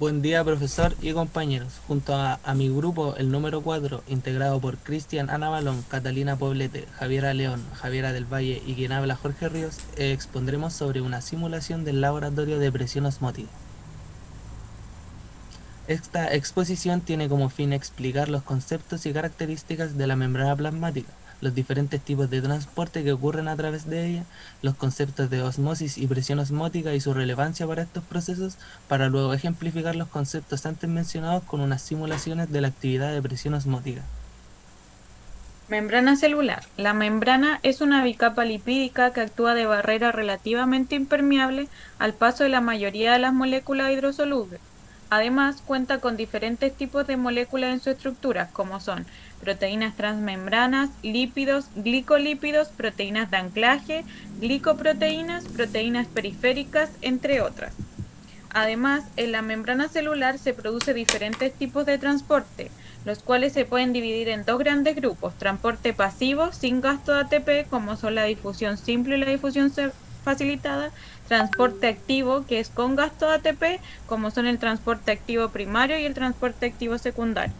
Buen día profesor y compañeros. Junto a, mi grupo, el número 4, integrado por Cristian Ana Balón, Catalina Poblete, Javiera León, Javiera del Valle y quien habla Jorge Ríos, eh, expondremos sobre una simulación del laboratorio de presión osmótica. Esta exposición tiene como fin explicar los conceptos y características de la membrana plasmática, los diferentes tipos de transporte que ocurren a través de ella, los conceptos de osmosis y presión osmótica y su relevancia para estos procesos, para luego ejemplificar los conceptos antes mencionados con unas simulaciones de la actividad de presión osmótica. Membrana celular. La membrana es una bicapa lipídica que actúa de barrera relativamente impermeable al paso de la mayoría de las moléculas hidrosolubles. Además, cuenta con diferentes tipos de moléculas en su estructura, como son proteínas transmembranas, lípidos, glicolípidos, proteínas de anclaje, glicoproteínas, proteínas periféricas, entre otras. Además, en la membrana celular se produce diferentes tipos de transporte, los cuales se pueden dividir en dos grandes grupos, transporte pasivo sin gasto de ATP, como son la difusión simple y la difusión facilitada, transporte activo, que es con gasto de ATP, como son el transporte activo primario y el transporte activo secundario.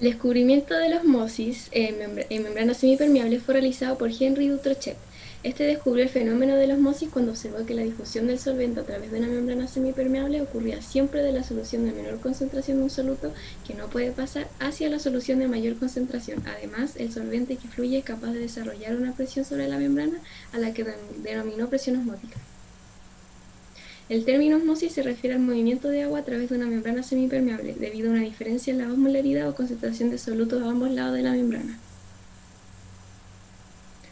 El descubrimiento de la osmosis en, membranas semipermeables fue realizado por Henry Dutrochet. Este descubrió el fenómeno de la osmosis cuando observó que la difusión del solvente a través de una membrana semipermeable ocurría siempre de la solución de menor concentración de un soluto que no puede pasar hacia la solución de mayor concentración. Además, el solvente que fluye es capaz de desarrollar una presión sobre la membrana a la que denominó presión osmótica. El término osmosis se refiere al movimiento de agua a través de una membrana semipermeable, debido a una diferencia en la osmolaridad o concentración de solutos a ambos lados de la membrana.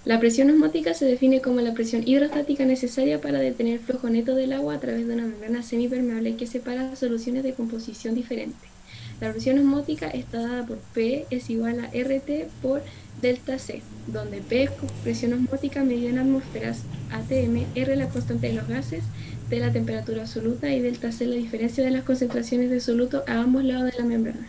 La presión osmótica se define como la presión hidrostática necesaria para detener el flujo neto del agua a través de una membrana semipermeable que separa soluciones de composición diferente. La presión osmótica está dada por P es igual a RT por delta C, donde P es presión osmótica medida en atmósferas, ATM, R la constante de los gases, T la temperatura absoluta y delta C la diferencia de las concentraciones de soluto a ambos lados de la membrana.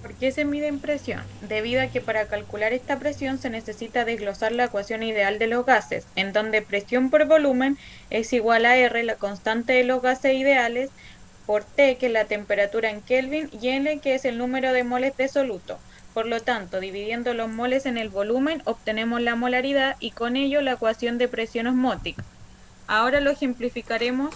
¿Por qué se mide en presión? Debido a que para calcular esta presión se necesita desglosar la ecuación ideal de los gases, en donde presión por volumen es igual a R, la constante de los gases ideales, por T, que es la temperatura en Kelvin, y N, que es el número de moles de soluto. Por lo tanto, dividiendo los moles en el volumen, obtenemos la molaridad y con ello la ecuación de presión osmótica. Ahora lo ejemplificaremos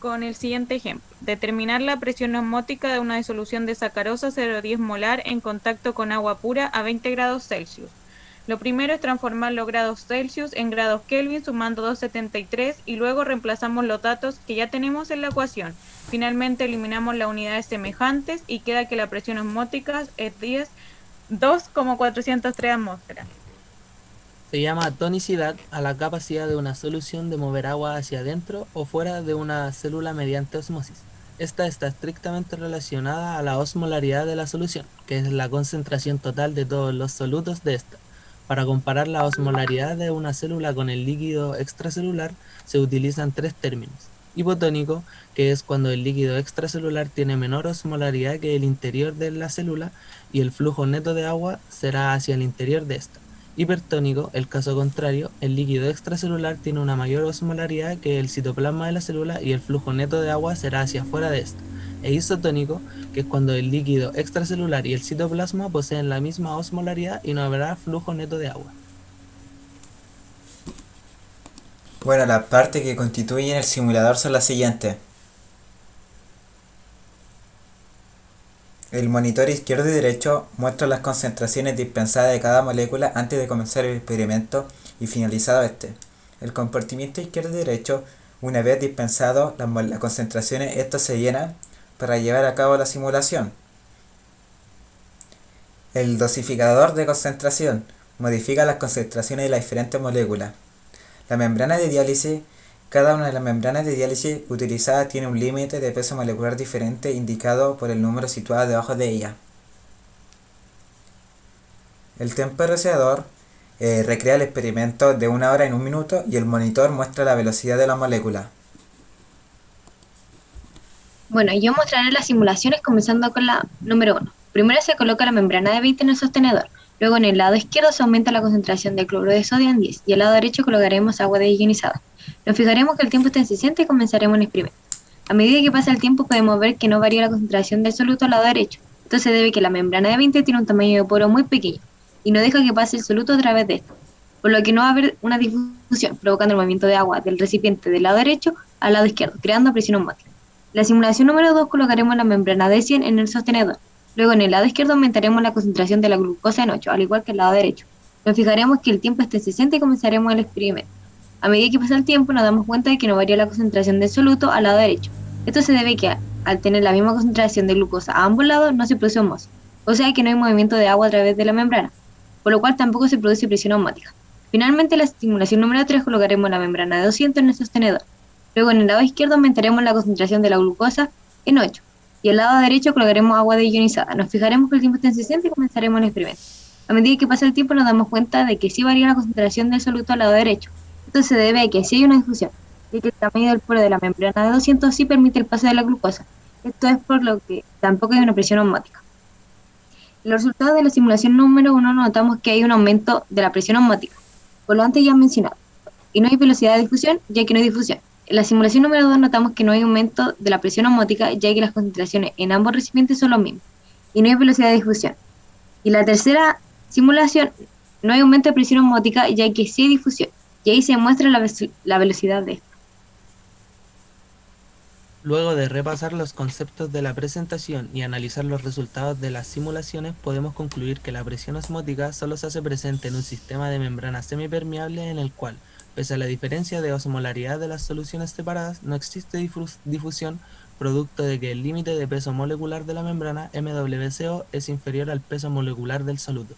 con el siguiente ejemplo. Determinar la presión osmótica de una disolución de sacarosa 0,10 molar en contacto con agua pura a 20 grados Celsius. Lo primero es transformar los grados Celsius en grados Kelvin sumando 273 y luego reemplazamos los datos que ya tenemos en la ecuación. Finalmente eliminamos las unidades semejantes y queda que la presión osmótica es 10, 2,403 atmósferas se llama tonicidad a la capacidad de una solución de mover agua hacia adentro o fuera de una célula mediante osmosis. Esta está estrictamente relacionada a la osmolaridad de la solución, que es la concentración total de todos los solutos de esta. Para comparar la osmolaridad de una célula con el líquido extracelular se utilizan tres términos. Hipotónico, que es cuando el líquido extracelular tiene menor osmolaridad que el interior de la célula y el flujo neto de agua será hacia el interior de esta hipertónico, el caso contrario, el líquido extracelular tiene una mayor osmolaridad que el citoplasma de la célula y el flujo neto de agua será hacia afuera de esta. E isotónico, que es cuando el líquido extracelular y el citoplasma poseen la misma osmolaridad y no habrá flujo neto de agua. Bueno, las partes que constituyen el simulador son las siguientes. El monitor izquierdo y derecho muestra las concentraciones dispensadas de cada molécula antes de comenzar el experimento y finalizado este. El compartimiento izquierdo y derecho, una vez dispensado las, concentraciones, esto se llena para llevar a cabo la simulación. El dosificador de concentración modifica las concentraciones de las diferentes moléculas. La membrana de diálisis cada una de las membranas de diálisis utilizadas tiene un límite de peso molecular diferente indicado por el número situado debajo de ella. El temporizador eh, recrea el experimento de una hora en un minuto y el monitor muestra la velocidad de la molécula. Bueno, yo mostraré las simulaciones comenzando con la número 1. Primero se coloca la membrana de Witt en el sostenedor. Luego en el lado izquierdo se aumenta la concentración de cloruro de sodio en 10 y al lado derecho colocaremos agua de ionizada. Nos fijaremos que el tiempo está en 60 y comenzaremos el experimento. A medida que pasa el tiempo podemos ver que no varía la concentración del soluto al lado derecho. Esto se debe que la membrana de 20 tiene un tamaño de poro muy pequeño y no deja que pase el soluto a través de esto, por lo que no va a haber una difusión, provocando el movimiento de agua del recipiente del lado derecho al lado izquierdo, creando presión osmótica. La simulación número 2 colocaremos la membrana de 100 en el sostenedor. Luego en el lado izquierdo aumentaremos la concentración de la glucosa en 8, al igual que el lado derecho. Nos fijaremos que el tiempo esté en 60 y comenzaremos el experimento. A medida que pasa el tiempo nos damos cuenta de que no varía la concentración del soluto al lado derecho. Esto se debe que al tener la misma concentración de glucosa a ambos lados no se produce osmosis, o sea que no hay movimiento de agua a través de la membrana, por lo cual tampoco se produce presión osmótica. Finalmente, en la estimulación número 3 colocaremos la membrana de 200 en el sostenedor. Luego en el lado izquierdo aumentaremos la concentración de la glucosa en 8 y el lado derecho colocaremos agua deionizada. Nos fijaremos que el tiempo está en 60 y comenzaremos el experimento. A medida que pasa el tiempo nos damos cuenta de que sí varía la concentración del soluto al lado derecho, esto se debe a que si hay una difusión, y que el tamaño del poro de la membrana de 200 sí permite el paso de la glucosa. Esto es por lo que tampoco hay una presión osmótica. En los resultados de la simulación número 1 notamos que hay un aumento de la presión osmótica, por lo antes ya mencionado, y no hay velocidad de difusión, ya que no hay difusión. En la simulación número 2 notamos que no hay aumento de la presión osmótica, ya que las concentraciones en ambos recipientes son los mismos, y no hay velocidad de difusión. Y la tercera simulación, no hay aumento de presión osmótica, ya que sí hay difusión, y ahí se muestra la, la velocidad de esto. Luego de repasar los conceptos de la presentación y analizar los resultados de las simulaciones, podemos concluir que la presión osmótica solo se hace presente en un sistema de membrana semipermeable en el cual, pese a la diferencia de osmolaridad de las soluciones separadas, no existe difusión producto de que el límite de peso molecular de la membrana MWCO es inferior al peso molecular del soluto.